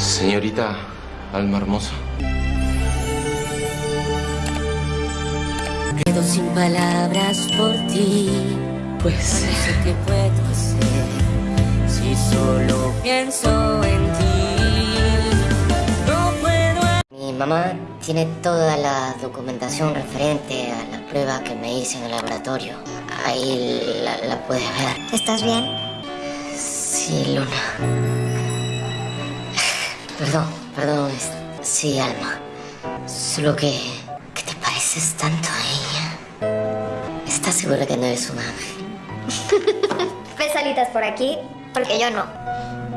Señorita Alma Hermosa. Quedo sin palabras por ti. Pues. No sé qué puedo hacer si solo pienso en ti. No puedo. Mi mamá tiene toda la documentación referente a la prueba que me hice en el laboratorio. Ahí la, la puedes ver. ¿Estás bien? Sí, Luna. Perdón, perdón. Sí, Alma. Solo que... que te pareces tanto a ella. ¿Estás segura que no eres un ángel? ¿Ves alitas por aquí? Porque yo no.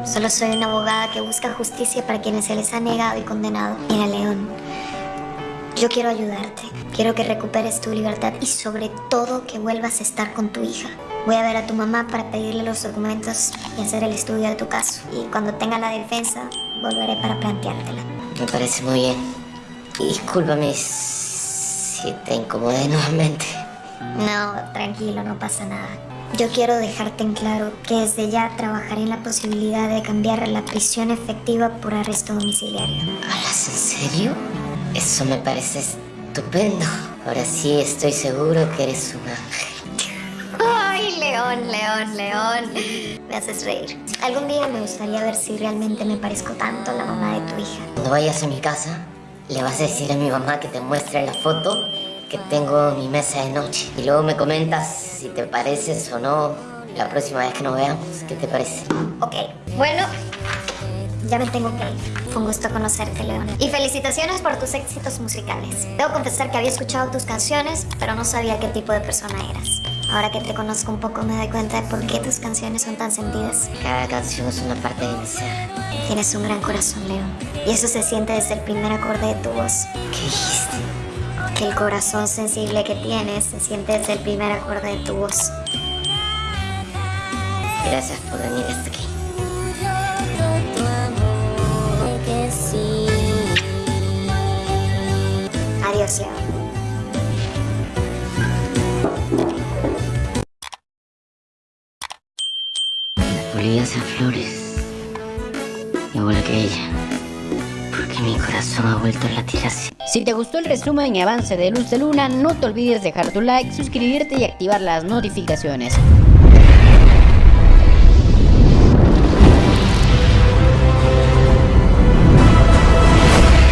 Solo soy una abogada que busca justicia para quienes se les ha negado y condenado. Mira, León. Yo quiero ayudarte. Quiero que recuperes tu libertad y sobre todo que vuelvas a estar con tu hija. Voy a ver a tu mamá para pedirle los documentos y hacer el estudio de tu caso. Y cuando tenga la defensa, volveré para planteártela. Me parece muy bien. Y discúlpame si te incomodé nuevamente. No, tranquilo, no pasa nada. Yo quiero dejarte en claro que desde ya trabajaré en la posibilidad de cambiar la prisión efectiva por arresto domiciliario. ¿Hablas en serio? Eso me parece estupendo. Ahora sí estoy seguro que eres un ángel. León, León, León. Me haces reír. Algún día me gustaría ver si realmente me parezco tanto a la mamá de tu hija. Cuando vayas a mi casa, le vas a decir a mi mamá que te muestre la foto que tengo en mi mesa de noche. Y luego me comentas si te pareces o no la próxima vez que nos veamos. ¿Qué te parece? Ok, bueno, ya me tengo que ir. Fue un gusto conocerte, León. Y felicitaciones por tus éxitos musicales. Debo confesar que había escuchado tus canciones, pero no sabía qué tipo de persona eras. Ahora que te conozco un poco me doy cuenta de por qué tus canciones son tan sentidas. Cada canción es una parte de mi ser. Tienes un gran corazón, León. Y eso se siente desde el primer acorde de tu voz. ¿Qué dijiste? Que el corazón sensible que tienes se siente desde el primer acorde de tu voz. Gracias por venir hasta aquí. Adiós, León. Si te gustó el resumen y avance de Luz de Luna, no te olvides dejar tu like, suscribirte y activar las notificaciones.